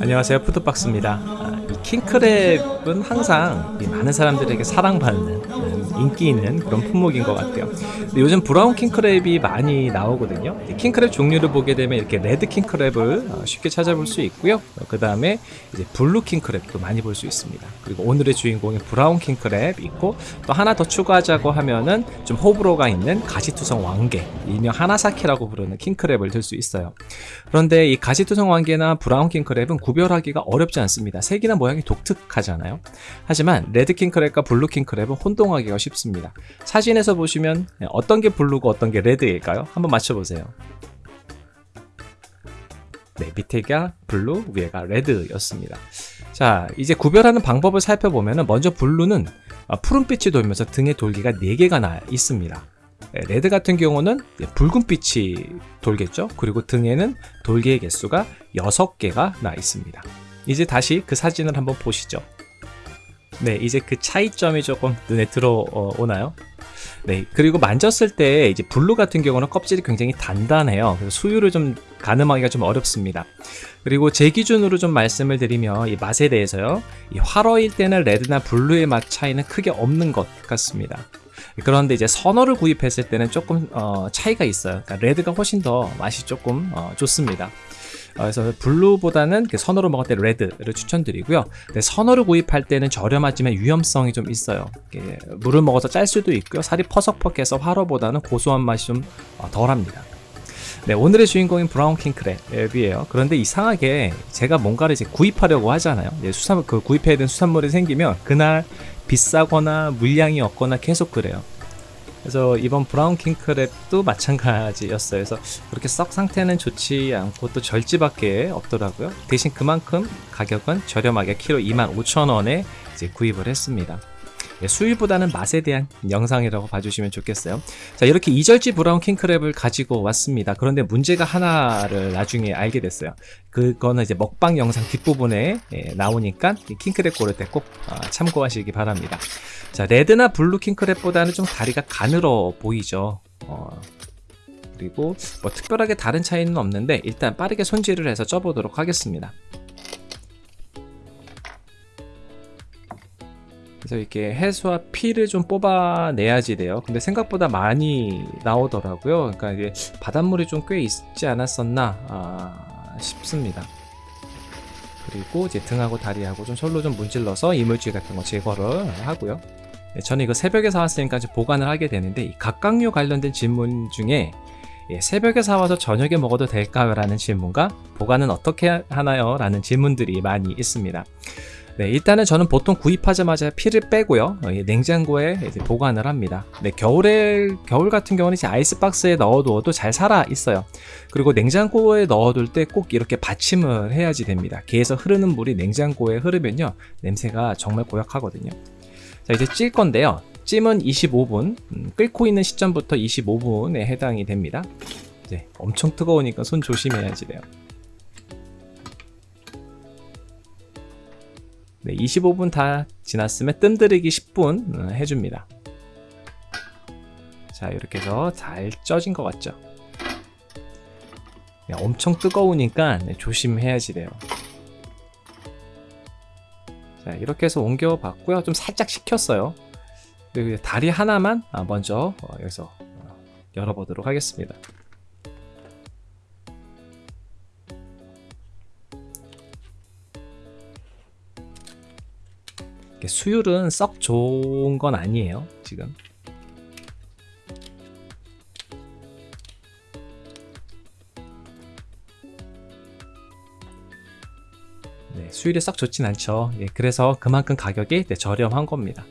안녕하세요. 푸드박스입니다. 아, 그 킹크랩은 항상 많은 사람들에게 사랑받는 네, 인기 있는 그런 품목인 것 같아요. 요즘 brown 킹크랩이 많이 나오거든요. 이 킹크랩 종류를 보게 되면 이렇게 red 킹크랩을 어, 쉽게 찾아볼 수 있고요. 그 다음에 이제 blue 킹크랩도 많이 볼 수 있습니다. 그리고 오늘의 주인공인 brown 킹크랩 있고 또 하나 더 추가하자고 하면은 좀 호불호가 있는 가시투성 왕게 일명 하나사키라고 부르는 킹크랩을 들 수 있어요. 그런데 이 가시투성 왕게나 brown 킹크랩은 구별하기가 어렵지 않습니다. 색이나 모양이 독특하잖아요. 하지만 red 킹크랩과 blue 킹크랩은 혼동하기가 쉽습니다. 사진에서 보시면 어떤 게 blue고 어떤 게 red일까요? 한번 맞춰보세요. 네, 밑에가 blue, 위에가 red였습니다. 자, 이제 구별하는 방법을 살펴보면 먼저 blue는 푸른빛이 돌면서 등에 돌기가 4개가 나 있습니다. 네, red 같은 경우는 붉은빛이 돌겠죠 그리고 등에는 돌기의 개수가 6개가 나 있습니다 이제 다시 그 사진을 한번 보시죠 네 이제 그 차이점이 조금 눈에 들어오나요? 네 그리고 만졌을 때 이제 blue 같은 경우는 껍질이 굉장히 단단해요. 그래서 수율을 좀 가늠하기가 좀 어렵습니다. 그리고 제 기준으로 좀 말씀을 드리면 이 맛에 대해서요 이 활어일 때는 red나 blue의 맛 차이는 크게 없는 것 같습니다. 그런데 이제 선어를 구입했을 때는 조금 어, 차이가 있어요. 그러니까 red가 훨씬 더 맛이 조금 어, 좋습니다. 어, 그래서 blue보다는 그 선어로 먹을 때 red를 추천드리고요 선어를 구입할 때는 저렴하지만 위험성이 좀 있어요 물을 먹어서 짤 수도 있고요 살이 퍼석퍼석해서 활어보다는 고소한 맛이 좀 어, 덜합니다 네, 오늘의 주인공인 brown 킹크랩이에요. 그런데 이상하게 제가 뭔가를 이제 구입하려고 하잖아요. 수산, 그 구입해야 되는 수산물이 생기면 그날 비싸거나 물량이 없거나 계속 그래요. 그래서 이번 브라운 킹크랩도 마찬가지였어요. 그래서 그렇게 썩 상태는 좋지 않고 또 절지밖에 없더라고요. 대신 그만큼 가격은 저렴하게 키로 25,000원에 이제 구입을 했습니다. 예, 수율보다는 맛에 대한 영상이라고 봐주시면 좋겠어요. 자 이렇게 이절지 브라운 킹크랩을 가지고 왔습니다. 그런데 문제가 하나를 나중에 알게 됐어요. 그거는 이제 먹방 영상 뒷부분에 예, 나오니까 킹크랩 고를 때꼭 어, 참고하시기 바랍니다. 자 red나 blue 킹크랩보다는 좀 다리가 가늘어 보이죠? 어, 그리고 뭐 특별하게 다른 차이는 없는데 일단 빠르게 손질을 해서 쪄보도록 하겠습니다 그래서 이렇게 해수와 피를 좀 뽑아내야지 돼요. 근데 생각보다 많이 나오더라고요. 그러니까 이게 바닷물이 좀 꽤 있지 않았었나 아, 싶습니다. 그리고 이제 등하고 다리하고 좀 솔로 좀 문질러서 이물질 같은 거 제거를 하고요. 네, 저는 이거 새벽에 사왔으니까 좀 보관을 하게 되는데 이 각각류 관련된 질문 중에 예, 새벽에 사와서 저녁에 먹어도 될까요? 라는 질문과 보관은 어떻게 하나요? 라는 질문들이 많이 있습니다 네, 일단은 저는 보통 구입하자마자 피를 빼고요. 어, 냉장고에 보관을 합니다. 네, 겨울에 겨울 같은 경우는 이제 아이스박스에 넣어두어도 잘 살아 있어요. 그리고 냉장고에 넣어둘 때 꼭 이렇게 받침을 해야지 됩니다. 개에서 흐르는 물이 냉장고에 흐르면요, 냄새가 정말 고약하거든요. 자, 이제 찔 건데요. 찜은 25분, 음, 끓고 있는 시점부터 25분에 해당이 됩니다. 네, 엄청 뜨거우니까 손 조심해야지 돼요. 네, 25분 다 지났으면 뜸들이기 10분 어, 해줍니다. 자 이렇게 해서 잘 쪄진 것 같죠? 네, 엄청 뜨거우니까 네, 조심해야지 돼요. 자 이렇게 해서 옮겨 봤고요. 좀 살짝 식혔어요. 다리 하나만 아, 먼저 어, 여기서 어, 열어보도록 하겠습니다 수율은 썩 좋은 건 아니에요 지금. 네, 수율이 썩 좋진 않죠. 예, 그래서 그만큼 가격이 네, 저렴한 겁니다.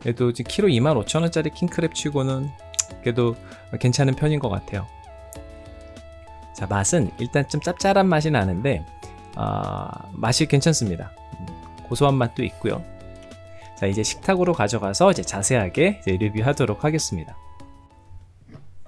그래도 지금 키로 25,000원짜리 킹크랩 치고는 그래도 괜찮은 편인 것 같아요 자 맛은 일단 좀 짭짤한 맛이 나는데 어, 맛이 괜찮습니다. 음, 고소한 맛도 있고요. 자 이제 식탁으로 가져가서 이제 자세하게 이제 리뷰하도록 하겠습니다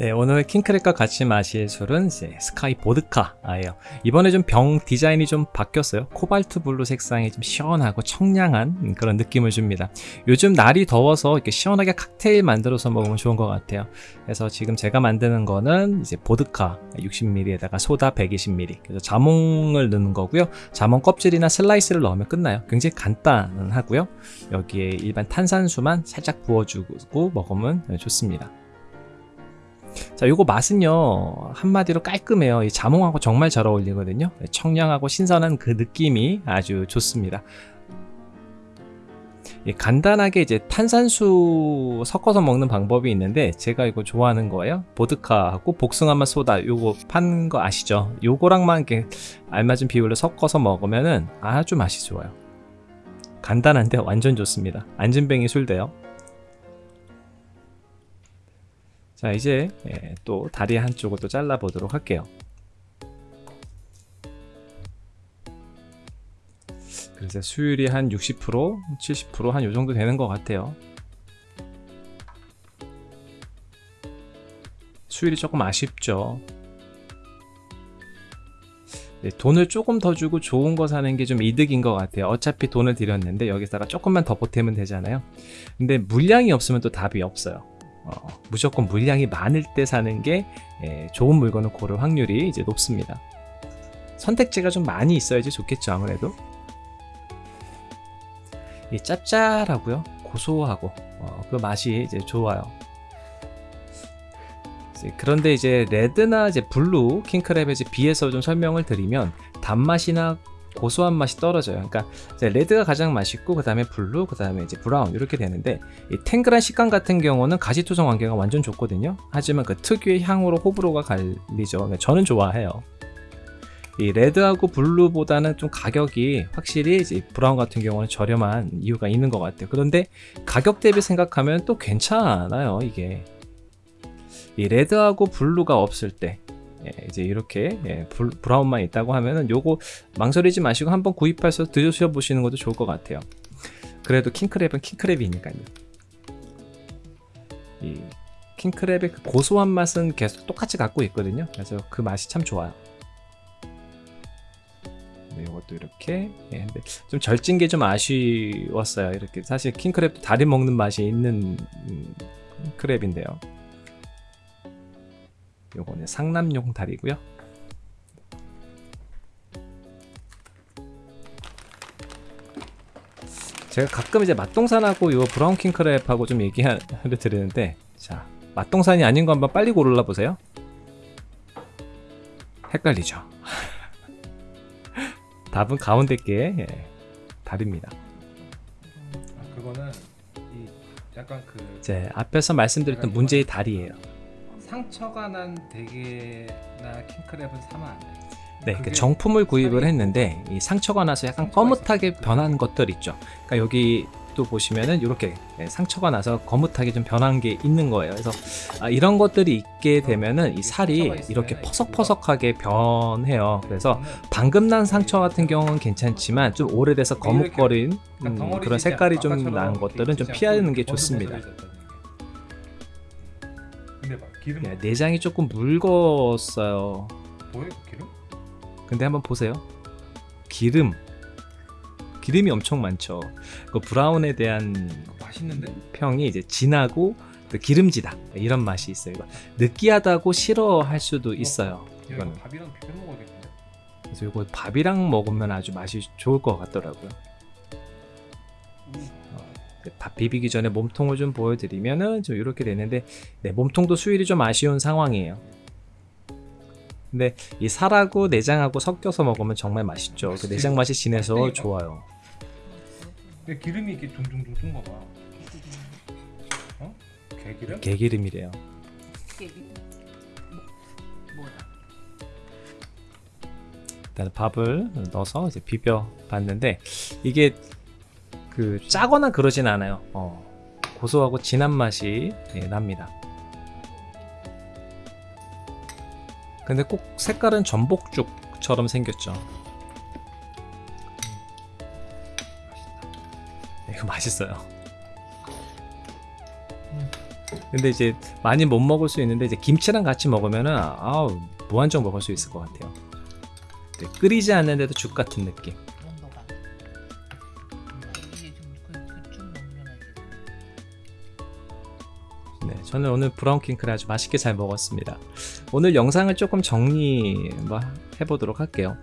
네, 오늘 킹크랩과 같이 마실 술은 이제 SKYY 보드카예요. 이번에 좀 병 디자인이 좀 바뀌었어요. 코발트 블루 색상이 좀 시원하고 청량한 그런 느낌을 줍니다. 요즘 날이 더워서 이렇게 시원하게 칵테일 만들어서 먹으면 좋은 것 같아요. 그래서 지금 제가 만드는 거는 이제 보드카 60ml에다가 소다 120ml. 그래서 자몽을 넣는 거고요. 자몽 껍질이나 슬라이스를 넣으면 끝나요. 굉장히 간단하고요. 여기에 일반 탄산수만 살짝 부어주고 먹으면 좋습니다. 자, 요거 맛은요, 한마디로 깔끔해요. 이 자몽하고 정말 잘 어울리거든요. 청량하고 신선한 그 느낌이 아주 좋습니다. 예, 간단하게 이제 탄산수 섞어서 먹는 방법이 있는데 제가 이거 좋아하는 거예요. 보드카하고 복숭아맛 소다 요거 파는 거 아시죠? 요거랑만 이렇게 알맞은 비율로 섞어서 먹으면은 아주 맛이 좋아요. 간단한데 완전 좋습니다. 안진뱅이 술대요. 자 이제 예, 또 다리 한쪽을 또 잘라 보도록 할게요. 그래서 수율이 한 60% 70%한 요정도 되는 것 같아요. 수율이 조금 아쉽죠. 네, 돈을 조금 더 주고 좋은 거 사는 게 좀 이득인 것 같아요. 어차피 돈을 들였는데 여기다가 조금만 더 보태면 되잖아요. 근데 물량이 없으면 또 답이 없어요 어, 무조건 물량이 많을 때 사는 게 예, 좋은 물건을 고를 확률이 이제 높습니다. 선택지가 좀 많이 있어야지 좋겠죠 아무래도. 이 짭짤하고요 고소하고 어, 그 맛이 이제 좋아요. 이제 그런데 이제 red나 이제 blue 킹크랩에 비해서 좀 설명을 드리면 단맛이나 고소한 맛이 떨어져요. 그러니까 red가 가장 맛있고 그 다음에 blue, 그 다음에 이제 brown 이렇게 되는데 이 탱글한 식감 같은 경우는 가시투성 왕게가 완전 좋거든요. 하지만 그 특유의 향으로 호불호가 갈리죠. 그러니까 저는 좋아해요. 이 레드하고 블루보다는 좀 가격이 확실히 이제 브라운 같은 경우는 저렴한 이유가 있는 것 같아요. 그런데 가격 대비 생각하면 또 괜찮아요. 이게 이 레드하고 블루가 없을 때 예, 이제 이렇게 예, 불, 브라운만 있다고 하면은 요거 망설이지 마시고 한번 구입해서 드셔 보시는 것도 좋을 것 같아요. 그래도 킹크랩은 킹크랩이니까요. 이 킹크랩의 그 고소한 맛은 계속 똑같이 갖고 있거든요. 그래서 그 맛이 참 좋아요. 네, 이것도 이렇게 예, 근데 좀 절진 게 좀 아쉬웠어요. 이렇게 사실 킹크랩도 다리 먹는 맛이 있는 음, 크랩인데요 요거는 상남용 다리고요. 제가 가끔 이제 맛동산하고 요 브라운 킹크랩하고 좀 얘기를 드리는데 자 맛동산이 아닌 거 한번 빨리 고르라 보세요. 헷갈리죠? 답은 가운데 게 예, 다릅니다. 아, 그거는 이 약간 그 이제 앞에서 말씀드렸던 문제의 다리예요 상처가 난 대게나 킹크랩은 사면 안 돼. 네, 그 정품을 구입을 했는데 이 상처가 나서 약간 거뭇하게. 변한 것들 있죠. 그러니까 여기 또 보시면은 이렇게 상처가 나서 거뭇하게 좀 변한 게 있는 거예요. 그래서 아, 이런 것들이 있게 되면은 이 살이 이렇게 이 퍼석퍼석하게 변해요. 그래서 그거는 방금 난 상처 같은 경우는 괜찮지만 좀 오래돼서 거뭇거린 약간 음, 그런 색깔이 좀 난 것들은 좀 피하는 게 좋습니다. 근데 봐 기름 네, 내장이 조금 묽었어요. 그 기름? 근데 한번 보세요. 기름. 기름이 엄청 많죠. 그 브라운에 대한 그거 맛있는데? 평이 이제 진하고 또 기름지다 이런 맛이 있어요. 이거 느끼하다고 싫어할 수도 있어요. 야, 이거 밥이랑 비벼 먹어야겠는데? 그래서 이거 밥이랑 먹으면 아주 맛이 좋을 것 같더라고요. 어, 밥 비비기 전에 몸통을 좀 보여드리면은 좀 이렇게 되는데 네, 몸통도 수율이 좀 아쉬운 상황이에요. 근데 이 살하고 내장하고 섞여서 먹으면 정말 맛있죠. 그 내장 맛이 진해서 좋아요. 근데 기름이 이렇게 둥둥둥둥 거봐 어? 개기름? 개기름이래요. 일단 밥을 넣어서 이제 비벼 봤는데 이게 그 짜거나 그러진 않아요. 어, 고소하고 진한 맛이 예, 납니다. 근데 꼭 색깔은 전복죽처럼 생겼죠. 네, 이거 맛있어요. 근데 이제 많이 못 먹을 수 있는데 이제 김치랑 같이 먹으면은 아우 무한정 먹을 수 있을 것 같아요. 네, 끓이지 않는데도 죽 같은 느낌. 저는 오늘 브라운 킹크를 아주 맛있게 잘 먹었습니다. 오늘 영상을 조금 정리 뭐 해보도록 할게요.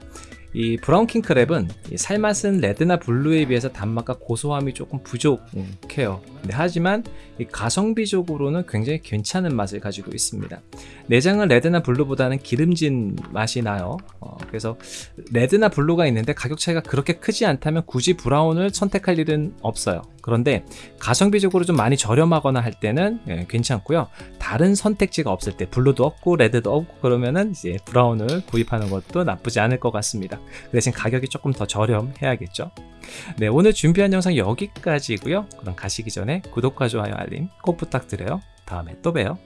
이 브라운 킹크랩은 이 살맛은 레드나 블루에 비해서 단맛과 고소함이 조금 부족해요. 근데 하지만 이 가성비적으로는 굉장히 괜찮은 맛을 가지고 있습니다. 내장은 레드나 블루보다는 기름진 맛이 나요. 어, 그래서 레드나 블루가 있는데 가격 차이가 그렇게 크지 않다면 굳이 브라운을 선택할 일은 없어요. 그런데 가성비적으로 좀 많이 저렴하거나 할 때는 예, 괜찮고요. 다른 선택지가 없을 때 블루도 없고 레드도 없고 그러면은 이제 브라운을 구입하는 것도 나쁘지 않을 것 같습니다. 그 대신 가격이 조금 더 저렴해야겠죠. 네, 오늘 준비한 영상 여기까지고요. 그럼 가시기 전에 구독과 좋아요, 알림 꼭 부탁드려요. 다음에 또 봬요.